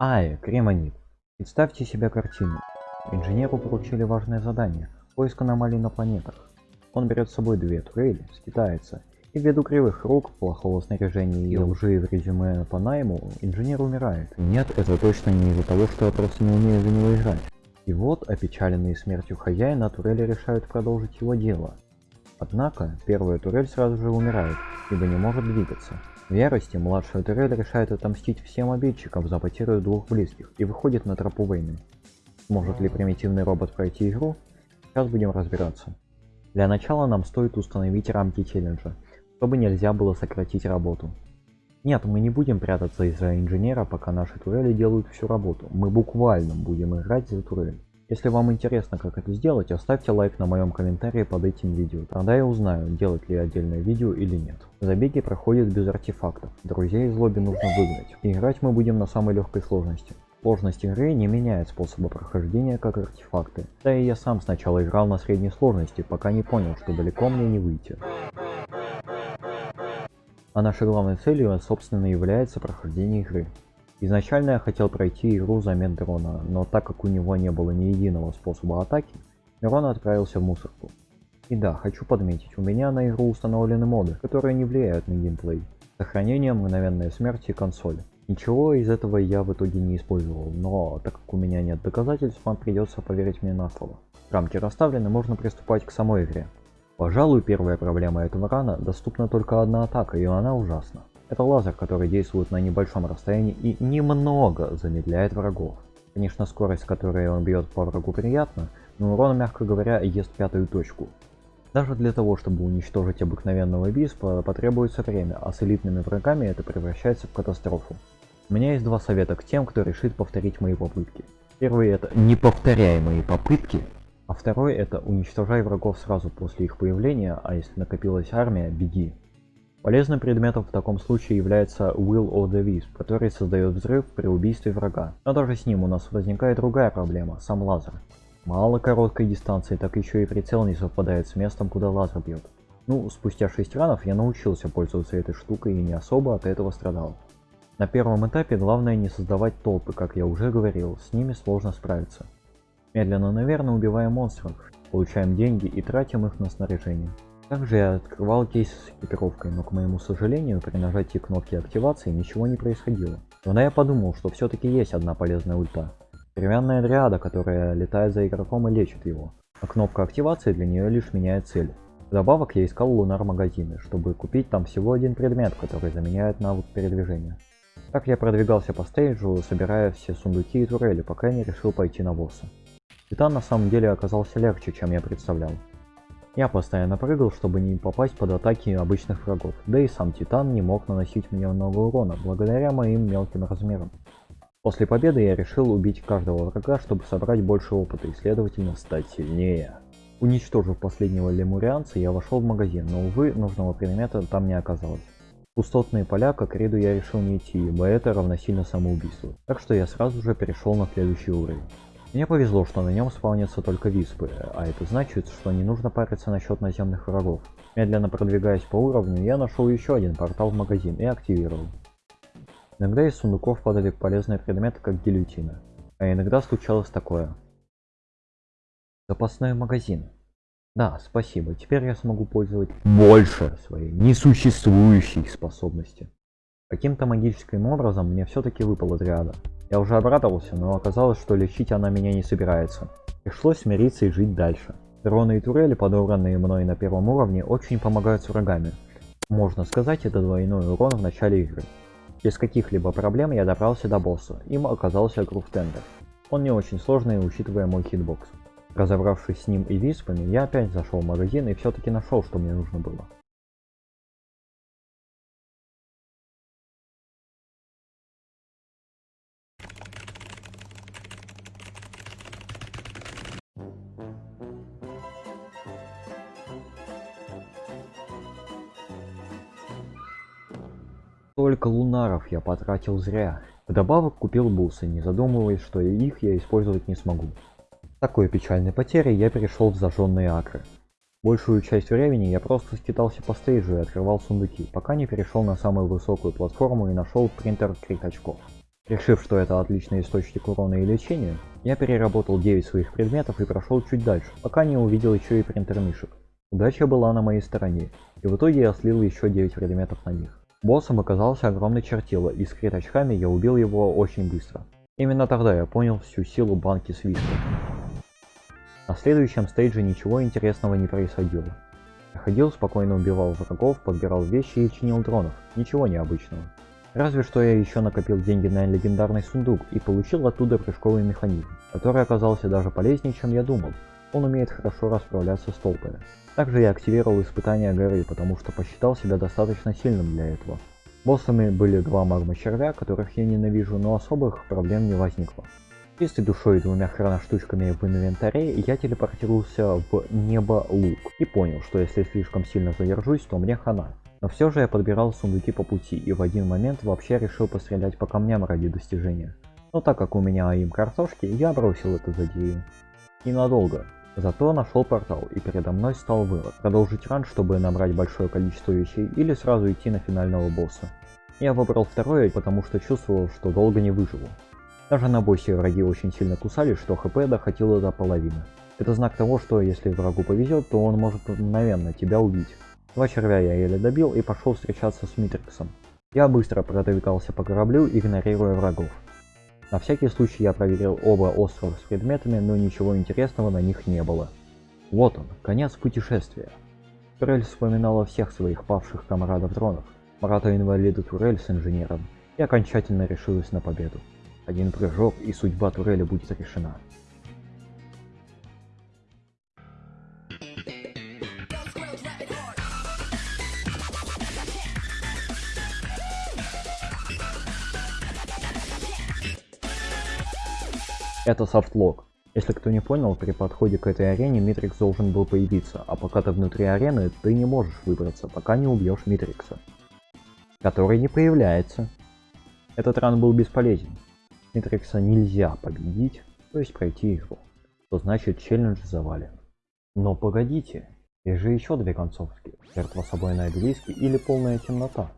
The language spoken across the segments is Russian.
Ай, Кремонит. Представьте себе картину. Инженеру поручили важное задание – поиск аномалий на планетах. Он берет с собой две турели, скитается, и ввиду кривых рук, плохого снаряжения и лжи в резюме по найму, инженер умирает. Нет, это точно не из-за того, что я просто не умею за него играть. И вот, опечаленные смертью хозяина, турели решают продолжить его дело. Однако, первая турель сразу же умирает, ибо не может двигаться. В ярости младшая турель решает отомстить всем обидчикам за потерю двух близких и выходит на тропу войны. Сможет ли примитивный робот пройти игру? Сейчас будем разбираться. Для начала нам стоит установить рамки челленджа, чтобы нельзя было сократить работу. Нет, мы не будем прятаться из-за инженера, пока наши турели делают всю работу. Мы буквально будем играть за турель. Если вам интересно, как это сделать, оставьте лайк на моем комментарии под этим видео. Тогда я узнаю, делать ли отдельное видео или нет. Забеги проходят без артефактов. Друзей из лобби нужно выгнать. Играть мы будем на самой легкой сложности. Сложность игры не меняет способа прохождения, как артефакты. Да и я сам сначала играл на средней сложности, пока не понял, что далеко мне не выйти. А нашей главной целью, собственно, является прохождение игры. Изначально я хотел пройти игру за дрона, но так как у него не было ни единого способа атаки, Мирон отправился в мусорку. И да, хочу подметить, у меня на игру установлены моды, которые не влияют на геймплей. Сохранение, мгновенная смерть и консоль. Ничего из этого я в итоге не использовал, но так как у меня нет доказательств, вам придется поверить мне на слово. Рамки расставлены, можно приступать к самой игре. Пожалуй, первая проблема этого рана доступна только одна атака, и она ужасна. Это лазер, который действует на небольшом расстоянии и немного замедляет врагов. Конечно, скорость, которой он бьет по врагу приятна, но урон, мягко говоря, ест пятую точку. Даже для того, чтобы уничтожить обыкновенного биспа, потребуется время, а с элитными врагами это превращается в катастрофу. У меня есть два совета к тем, кто решит повторить мои попытки. Первый это не повторяй мои попытки, а второй это уничтожай врагов сразу после их появления, а если накопилась армия, беги. Полезным предметом в таком случае является Will of the Wisp, который создает взрыв при убийстве врага. Но даже с ним у нас возникает другая проблема, сам лазер. Мало короткой дистанции, так еще и прицел не совпадает с местом, куда лазер бьет. Ну, спустя 6 ранов я научился пользоваться этой штукой и не особо от этого страдал. На первом этапе главное не создавать толпы, как я уже говорил, с ними сложно справиться. Медленно, наверное, убиваем монстров, получаем деньги и тратим их на снаряжение. Также я открывал кейс с экипировкой, но к моему сожалению, при нажатии кнопки активации ничего не происходило. Тогда я подумал, что все-таки есть одна полезная ульта. Деревянная дриада, которая летает за игроком и лечит его. А кнопка активации для нее лишь меняет цель. Вдобавок я искал лунар магазины, чтобы купить там всего один предмет, который заменяет навык передвижения. Так я продвигался по стейджу, собирая все сундуки и турели, пока я не решил пойти на босса. Титан на самом деле оказался легче, чем я представлял. Я постоянно прыгал, чтобы не попасть под атаки обычных врагов, да и сам Титан не мог наносить мне много урона, благодаря моим мелким размерам. После победы я решил убить каждого врага, чтобы собрать больше опыта и следовательно стать сильнее. Уничтожив последнего лемурианца, я вошел в магазин, но увы, нужного предмета там не оказалось. Пустотные поля как ряду я решил не идти, ибо это равносильно самоубийству, так что я сразу же перешел на следующий уровень. Мне повезло, что на нем спавнятся только виспы, а это значит, что не нужно париться насчет наземных врагов. Медленно продвигаясь по уровню, я нашел еще один портал в магазин и активировал. Иногда из сундуков падали полезные предметы, как гильотина. А иногда случалось такое. Запасной магазин. Да, спасибо. Теперь я смогу пользовать больше своей несуществующей способности. Каким-то магическим образом мне все-таки выпала дриада. Я уже обрадовался, но оказалось, что лечить она меня не собирается. Пришлось смириться и жить дальше. Дроны и турели, подобранные мной на первом уровне, очень помогают с врагами. Можно сказать, это двойной урон в начале игры. Без каких-либо проблем я добрался до босса, им оказался Груфтендер. Он не очень сложный, учитывая мой хитбокс. Разобравшись с ним и виспами, я опять зашел в магазин и все-таки нашел, что мне нужно было. Только лунаров я потратил зря. Вдобавок купил бусы, не задумываясь, что их я использовать не смогу. С такой печальной потерей я перешел в зажженные акры. Большую часть времени я просто скитался по стейджу и открывал сундуки, пока не перешел на самую высокую платформу и нашел принтер крик очков. Решив, что это отличный источник урона и лечения, я переработал 9 своих предметов и прошел чуть дальше, пока не увидел еще и принтер мишек. Удача была на моей стороне, и в итоге я слил еще 9 предметов на них. Боссом оказался огромный чертило, и с крит очками я убил его очень быстро. Именно тогда я понял всю силу банки свиста. На следующем стейдже ничего интересного не происходило. Я ходил, спокойно убивал врагов, подбирал вещи и чинил дронов. Ничего необычного. Разве что я еще накопил деньги на легендарный сундук и получил оттуда прыжковый механизм, который оказался даже полезнее, чем я думал. Он умеет хорошо расправляться с толпами. Также я активировал испытание горы, потому что посчитал себя достаточно сильным для этого. Боссами были два магма червя, которых я ненавижу, но особых проблем не возникло. Чистой душой и двумя хроноштучками в инвентаре я телепортировался в небо лук и понял, что если слишком сильно задержусь, то мне хана. Но все же я подбирал сундуки по пути и в один момент вообще решил пострелять по камням ради достижения. Но так как у меня им картошки, я бросил эту задею. Ненадолго. Зато нашел портал и передо мной стал вывод. Продолжить ран, чтобы набрать большое количество вещей или сразу идти на финального босса. Я выбрал второе, потому что чувствовал, что долго не выживу. Даже на боссе враги очень сильно кусали, что хп доходило до половины. Это знак того, что если врагу повезет, то он может мгновенно тебя убить. Два червя я еле добил и пошел встречаться с Митриксом. Я быстро продвигался по кораблю, игнорируя врагов. На всякий случай я проверил оба острова с предметами, но ничего интересного на них не было. Вот он, конец путешествия. Турель вспоминала всех своих павших комрадов-дронов, брата-инвалида Турель с инженером, и окончательно решилась на победу. Один прыжок, и судьба турели будет решена. Это софтлог. Если кто не понял, при подходе к этой арене Митрикс должен был появиться, а пока ты внутри арены, ты не можешь выбраться, пока не убьешь Митрикса. Который не появляется. Этот ран был бесполезен. Митрикса нельзя победить, то есть пройти игру. Что значит челлендж завален. Но погодите, есть же еще две концовки. Жертва собой на обелиске или полная темнота.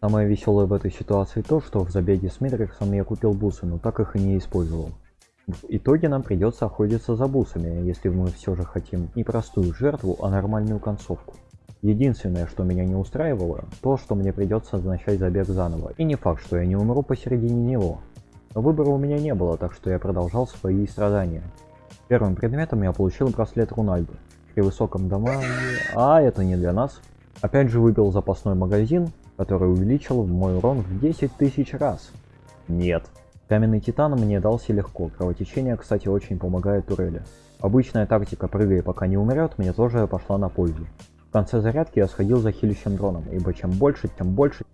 Самое веселое в этой ситуации то, что в забеге с Митриксом я купил бусы, но так их и не использовал. В итоге нам придется охотиться за бусами, если мы все же хотим не простую жертву, а нормальную концовку. Единственное, что меня не устраивало, то, что мне придется начать забег заново, и не факт, что я не умру посередине него. Но выбора у меня не было, так что я продолжал свои страдания. Первым предметом я получил браслет Рунальды. При высоком дамаге... А, это не для нас. Опять же выбил запасной магазин, который увеличил мой урон в 10 тысяч раз. Нет, Каменный титан мне дался легко, кровотечение, кстати, очень помогает турели. Обычная тактика «прыгай, пока не умрет» мне тоже пошла на пользу. В конце зарядки я сходил за хилищем дроном, ибо чем больше, тем больше.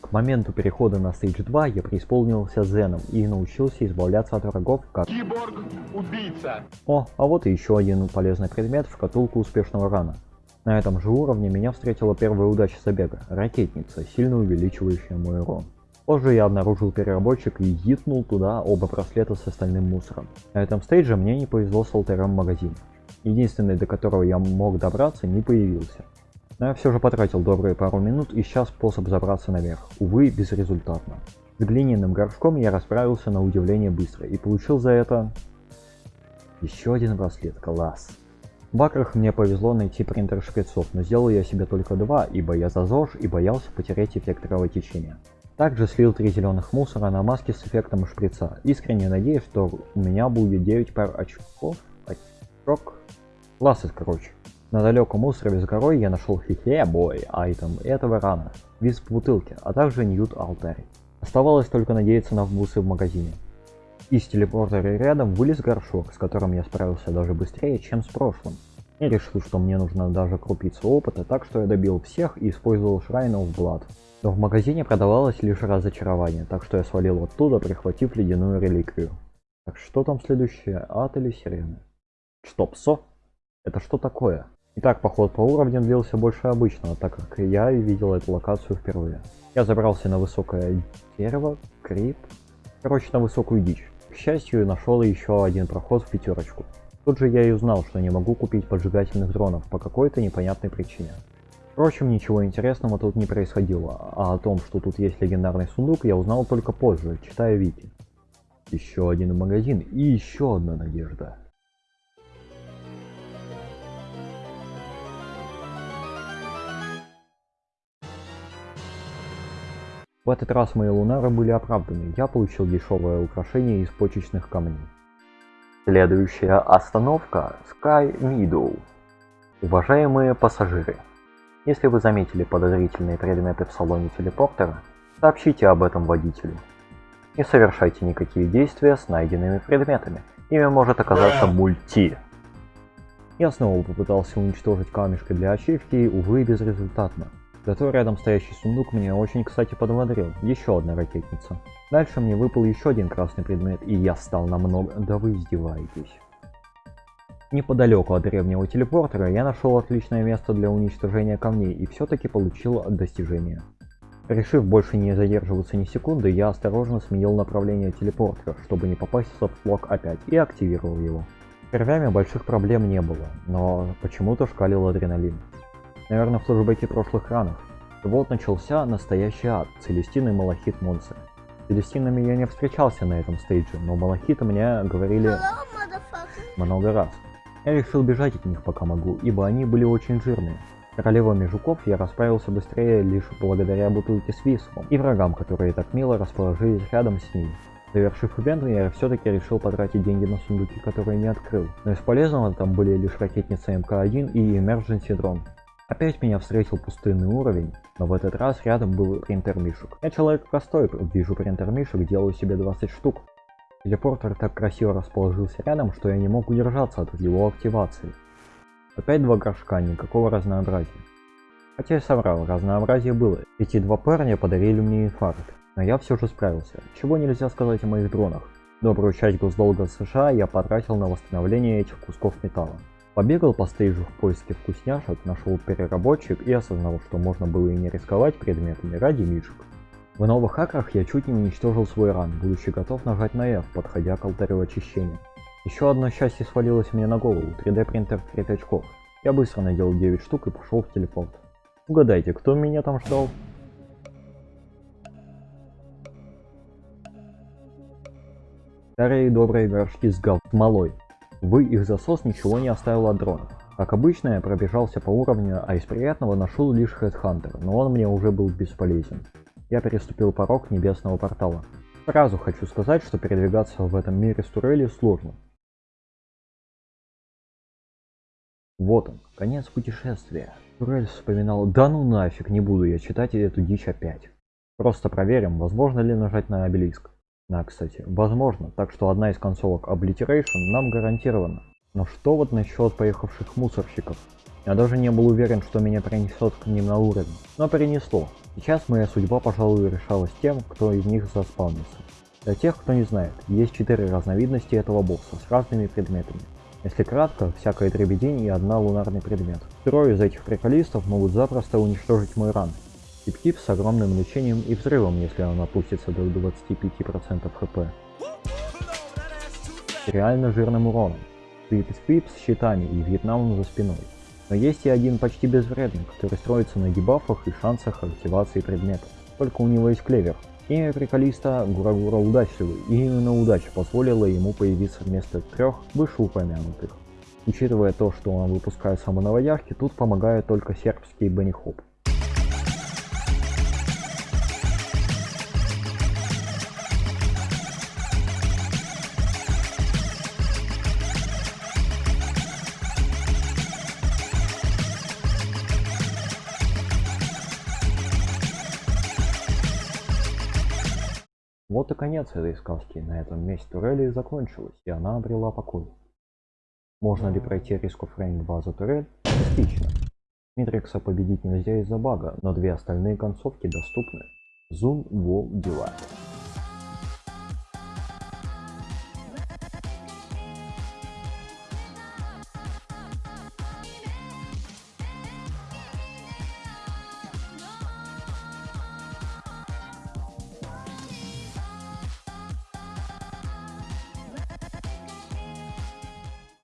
К моменту перехода на стейдж 2 я преисполнился зеном и научился избавляться от врагов как... Киборг-убийца! О, а вот и еще один полезный предмет в шкатулку успешного рана. На этом же уровне меня встретила первая удача забега – ракетница, сильно увеличивающая мой урон. Позже я обнаружил переработчик и гитнул туда оба браслета с остальным мусором. На этом стейдже мне не повезло с алтарем магазин. Единственный, до которого я мог добраться, не появился. Но я все же потратил добрые пару минут и сейчас способ забраться наверх, увы, безрезультатно. С глиняным горшком я расправился на удивление быстро и получил за это... Еще один браслет, класс. В бакрах мне повезло найти принтер шприцов, но сделал я себе только два, ибо я за ЗОЖ и боялся потерять эффект кровотечения. Также слил три зеленых мусора на маске с эффектом шприца. Искренне надеюсь, что у меня будет 9 пар очков. Очок. Классы, короче. На далеком острове с горой я нашел хихе бой айтем этого рана. Виз в бутылке, а также ньют алтарь. Оставалось только надеяться на вбусы в магазине. Из телепортера рядом вылез горшок, с которым я справился даже быстрее, чем с прошлым. Я решил, что мне нужно даже крупица опыта, так что я добил всех и использовал Shrine of Blood. Но в магазине продавалось лишь разочарование, так что я свалил оттуда, прихватив ледяную реликвию. Так что там следующее, ад или сирены? Стоп, со? Это что такое? Итак, поход по уровням длился больше обычного, так как я видел эту локацию впервые. Я забрался на высокое дерево, крип, короче, на высокую дичь. К счастью, нашел еще один проход в пятерочку. Тут же я и узнал, что не могу купить поджигательных дронов по какой-то непонятной причине. Впрочем, ничего интересного тут не происходило, а о том, что тут есть легендарный сундук, я узнал только позже, читая Вики. Еще один магазин и еще одна надежда. В этот раз мои лунары были оправданы, я получил дешевое украшение из почечных камней. Следующая остановка Sky Meadow. Уважаемые пассажиры, если вы заметили подозрительные предметы в салоне телепортера, сообщите об этом водителю. Не совершайте никакие действия с найденными предметами, ими может оказаться мульти. Я снова попытался уничтожить камешкой для ачивки, увы, безрезультатно. Зато рядом стоящий сундук меня очень кстати подбодрил. Еще одна ракетница. Дальше мне выпал еще один красный предмет, и я стал намного... Да вы издеваетесь. Неподалеку от древнего телепортера я нашел отличное место для уничтожения камней и все-таки получил достижение. Решив больше не задерживаться ни секунды, я осторожно сменил направление телепортера, чтобы не попасть в софтлок опять, и активировал его. Первями больших проблем не было, но почему-то шкалил адреналин. Наверное, в флешбеке прошлых ранов. И вот начался настоящий ад, Целестин и Малахит Монстр. С Целестинами я не встречался на этом стейдже, но Малахиты мне говорили много раз. Я решил бежать от них пока могу, ибо они были очень жирные. Королевами жуков я расправился быстрее лишь благодаря бутылке с висом и врагам, которые так мило расположились рядом с ним. Завершив ивент, я все-таки решил потратить деньги на сундуки, которые не открыл. Но из полезного там были лишь ракетница МК-1 и Emergency Drone. Опять меня встретил пустынный уровень, но в этот раз рядом был принтер мишек. Я человек простой, вижу принтер мишек, делаю себе 20 штук. Телепортер так красиво расположился рядом, что я не мог удержаться от его активации. Опять два горшка, никакого разнообразия. Хотя я соврал, разнообразие было. Эти два парня подарили мне инфаркт, но я все же справился. Чего нельзя сказать о моих дронах. Добрую часть госдолга США я потратил на восстановление этих кусков металла. Побегал по стейджу в поиске вкусняшек, нашел переработчик и осознал, что можно было и не рисковать предметами ради мишек. В новых хакрах я чуть не уничтожил свой ран, будучи готов нажать на F, подходя к алтарю очищения. Еще одно счастье свалилось мне на голову, 3D принтер в 5 очков. Я быстро надел 9 штук и пошел в телепорт. Угадайте, кто меня там ждал? Старые добрые горшки с гав смолой. Вы их засос ничего не оставил от дронов. Как обычно, я пробежался по уровню, а из приятного нашел лишь Headhunter, но он мне уже был бесполезен. Я переступил порог небесного портала. Сразу хочу сказать, что передвигаться в этом мире с турелью сложно. Вот он, конец путешествия. Турель вспоминал, да ну нафиг, не буду я читать эту дичь опять. Просто проверим, возможно ли нажать на обелиск. Да, кстати, возможно, так что одна из концовок Obliteration нам гарантирована. Но что вот насчет поехавших мусорщиков? Я даже не был уверен, что меня принесет к ним на уровень, но перенесло. Сейчас моя судьба, пожалуй, решалась тем, кто из них заспавнится. Для тех, кто не знает, есть четыре разновидности этого босса с разными предметами. Если кратко, всякое дребедень и одна лунарный предмет. Трое из этих приколистов могут запросто уничтожить мой ран, Тип-тип с огромным лечением и взрывом, если он опустится до 25% хп. Реально жирным уроном. Сквип-сквип с щитами и Вьетнамом за спиной. Но есть и один почти безвредный, который строится на дебафах и шансах активации предметов. Только у него есть клевер. Имя приколиста Гурагура удачливый, и именно удача позволила ему появиться вместо трех вышеупомянутых. Учитывая то, что он выпускает самонаводяшки, тут помогает только сербский Бенни Хоп. Вот и конец этой сказки. На этом месте турели закончилась, и она обрела покой. Можно ли пройти of Rain 2 за турель? Частично. Митрикса победить нельзя из-за бага, но две остальные концовки доступны. Zoom Wall Delight.